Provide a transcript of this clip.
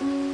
Mm.